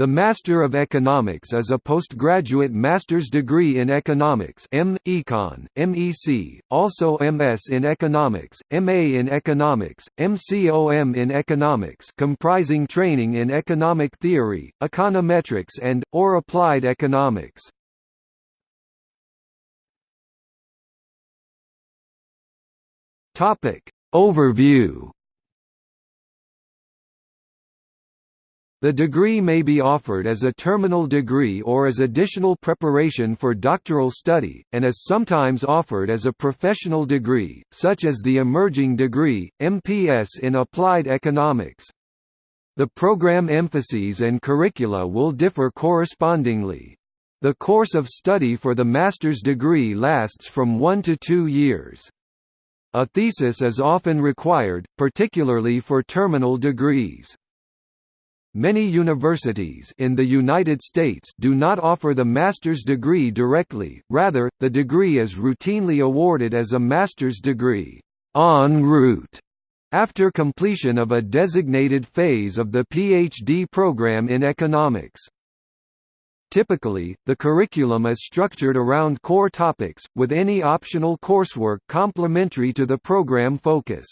The Master of Economics is a postgraduate master's degree in economics M. Econ, MEC, also MS in economics, MA in economics, MCOM in economics comprising training in economic theory, econometrics and, or applied economics. Overview The degree may be offered as a terminal degree or as additional preparation for doctoral study, and is sometimes offered as a professional degree, such as the emerging degree, MPS in Applied Economics. The program emphases and curricula will differ correspondingly. The course of study for the master's degree lasts from one to two years. A thesis is often required, particularly for terminal degrees. Many universities in the United States do not offer the master's degree directly, rather, the degree is routinely awarded as a master's degree en route after completion of a designated phase of the PhD program in economics. Typically, the curriculum is structured around core topics, with any optional coursework complementary to the program focus.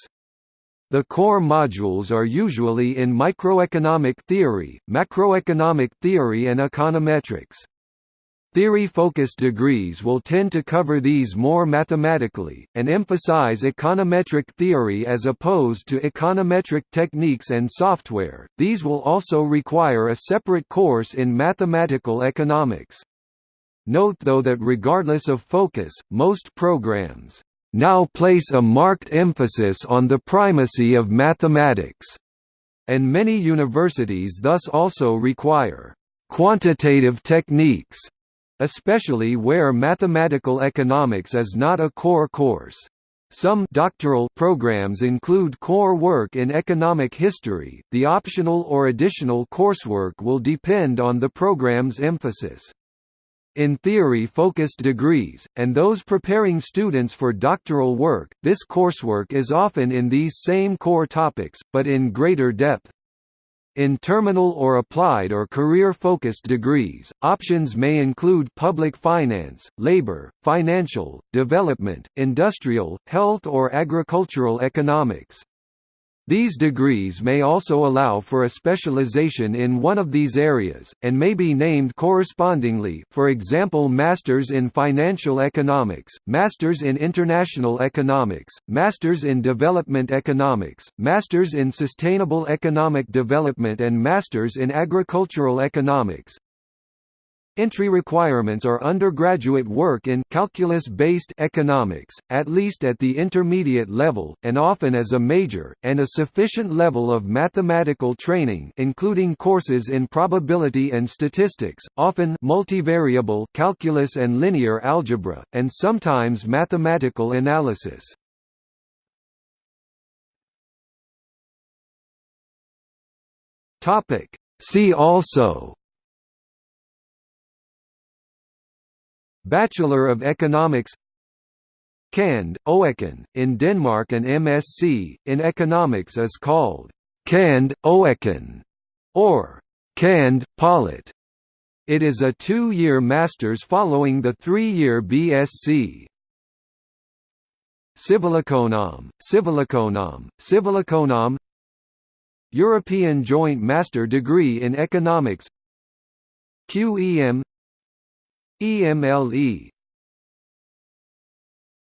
The core modules are usually in microeconomic theory, macroeconomic theory and econometrics. Theory-focused degrees will tend to cover these more mathematically, and emphasize econometric theory as opposed to econometric techniques and software. These will also require a separate course in mathematical economics. Note though that regardless of focus, most programs now place a marked emphasis on the primacy of mathematics, and many universities thus also require quantitative techniques, especially where mathematical economics is not a core course. Some doctoral programs include core work in economic history. The optional or additional coursework will depend on the program's emphasis in theory-focused degrees, and those preparing students for doctoral work, this coursework is often in these same core topics, but in greater depth. In terminal or applied or career-focused degrees, options may include public finance, labor, financial, development, industrial, health or agricultural economics. These degrees may also allow for a specialization in one of these areas, and may be named correspondingly for example Masters in Financial Economics, Masters in International Economics, Masters in Development Economics, Masters in Sustainable Economic Development and Masters in Agricultural Economics. Entry requirements are undergraduate work in calculus-based economics, at least at the intermediate level, and often as a major, and a sufficient level of mathematical training including courses in probability and statistics, often multivariable calculus and linear algebra, and sometimes mathematical analysis. See also Bachelor of Economics Cand. Oecon, in Denmark an MSc, in economics is called Cand. Oecon, or Cand. Polit. It is a two-year master's following the three-year BSc. Civileconom, Civileconom, Civileconom European Joint Master Degree in Economics QEM EMLE